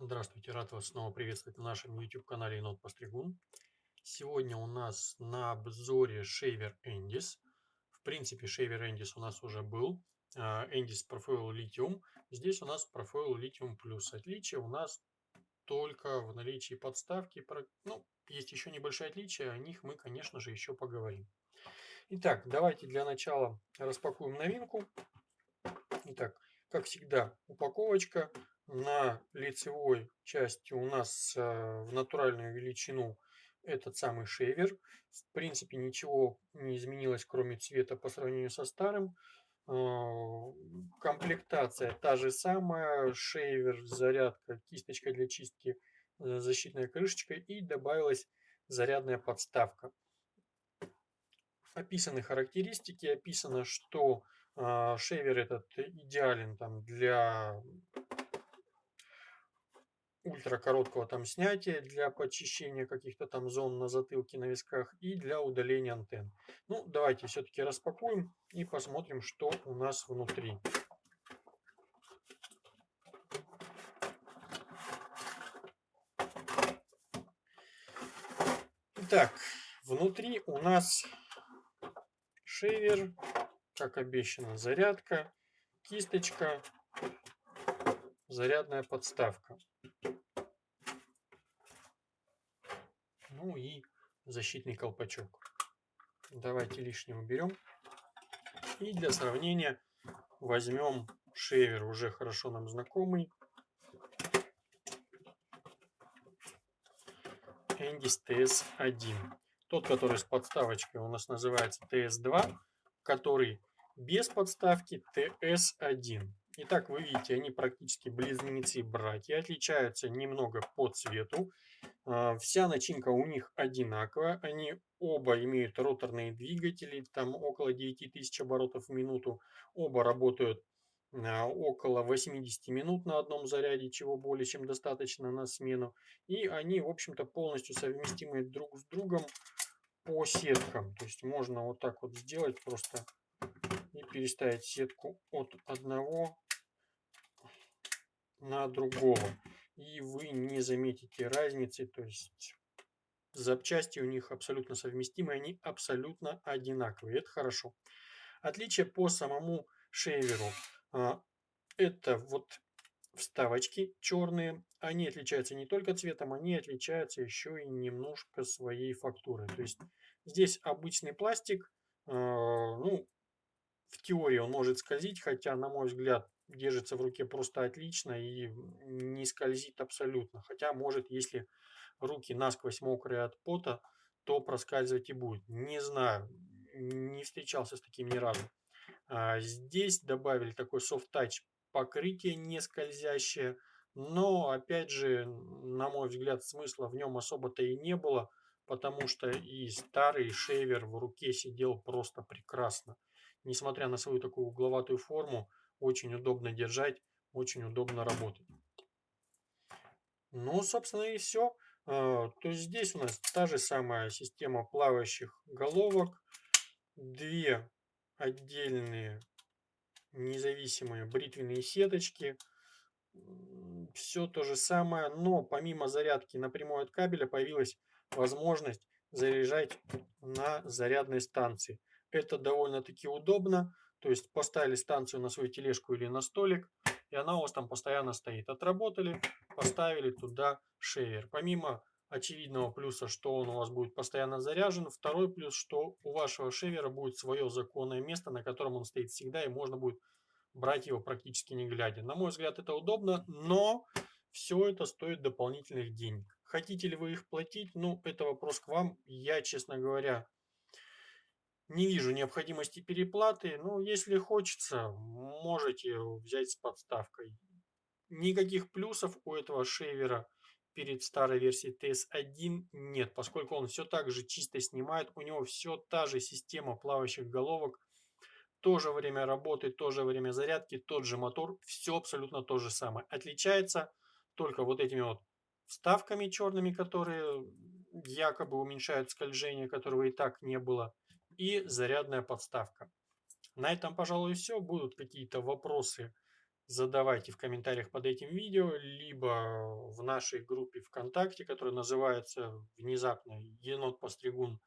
Здравствуйте, рад вас снова приветствовать на нашем YouTube-канале Енот Постригун. Сегодня у нас на обзоре шейвер Endis. В принципе, шейвер Endis у нас уже был. Endis Profile Lithium. Здесь у нас Profile Lithium Plus. Отличие у нас только в наличии подставки. Ну, есть еще небольшие отличия, о них мы, конечно же, еще поговорим. Итак, давайте для начала распакуем новинку. Итак, как всегда, упаковочка на лицевой части у нас э, в натуральную величину этот самый шейвер. В принципе, ничего не изменилось, кроме цвета по сравнению со старым. Э, комплектация та же самая. Шейвер, зарядка, кисточка для чистки, э, защитная крышечка и добавилась зарядная подставка. Описаны характеристики, описано, что шейвер этот идеален там для ультракороткого там снятия для почищения каких-то там зон на затылке, на висках и для удаления антенн. Ну, давайте все-таки распакуем и посмотрим, что у нас внутри. Итак, внутри у нас шейвер, как обещано, зарядка, кисточка, зарядная подставка. Ну и защитный колпачок. Давайте лишнее уберем. И для сравнения возьмем шейвер, уже хорошо нам знакомый. Endis TS1. Тот, который с подставочкой у нас называется TS2, который без подставки TS1. Итак, вы видите, они практически близнецы-братья, отличаются немного по цвету. А, вся начинка у них одинаковая, они оба имеют роторные двигатели, там около 9000 оборотов в минуту. Оба работают а, около 80 минут на одном заряде, чего более чем достаточно на смену. И они, в общем-то, полностью совместимы друг с другом по сеткам. То есть можно вот так вот сделать просто и переставить сетку от одного на другого. И вы не заметите разницы, то есть запчасти у них абсолютно совместимы, они абсолютно одинаковые. Это хорошо. Отличие по самому шейверу. А, это вот вставочки черные. Они отличаются не только цветом, они отличаются еще и немножко своей фактурой. То есть здесь обычный пластик. А, ну, в теории он может скользить, хотя, на мой взгляд, держится в руке просто отлично и не скользит абсолютно. Хотя, может, если руки насквозь мокрые от пота, то проскальзывать и будет. Не знаю, не встречался с таким ни разу. А здесь добавили такой soft-touch покрытие не скользящее, но, опять же, на мой взгляд, смысла в нем особо-то и не было, потому что и старый шейвер в руке сидел просто прекрасно. Несмотря на свою такую угловатую форму, очень удобно держать, очень удобно работать. Ну, собственно, и все. А, то есть здесь у нас та же самая система плавающих головок. Две отдельные независимые бритвенные сеточки. Все то же самое, но помимо зарядки напрямую от кабеля появилась возможность заряжать на зарядной станции. Это довольно-таки удобно. То есть поставили станцию на свою тележку или на столик, и она у вас там постоянно стоит. Отработали, поставили туда шейвер. Помимо очевидного плюса, что он у вас будет постоянно заряжен, второй плюс, что у вашего шейвера будет свое законное место, на котором он стоит всегда, и можно будет брать его практически не глядя. На мой взгляд, это удобно, но все это стоит дополнительных денег. Хотите ли вы их платить? Ну, это вопрос к вам. Я, честно говоря, не вижу необходимости переплаты. Ну, если хочется, можете взять с подставкой. Никаких плюсов у этого шейвера перед старой версией TS1 нет, поскольку он все так же чисто снимает. У него все та же система плавающих головок. То же время работы, то же время зарядки, тот же мотор. Все абсолютно то же самое. Отличается только вот этими вот вставками черными, которые якобы уменьшают скольжение, которого и так не было и зарядная подставка. На этом, пожалуй, все. Будут какие-то вопросы, задавайте в комментариях под этим видео, либо в нашей группе ВКонтакте, которая называется внезапно Енот Постригун,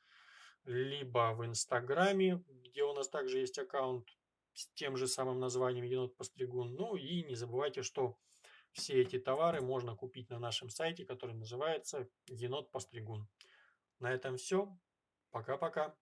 либо в Инстаграме, где у нас также есть аккаунт с тем же самым названием Енот Постригун. Ну и не забывайте, что все эти товары можно купить на нашем сайте, который называется Енот Постригун. На этом все. Пока-пока.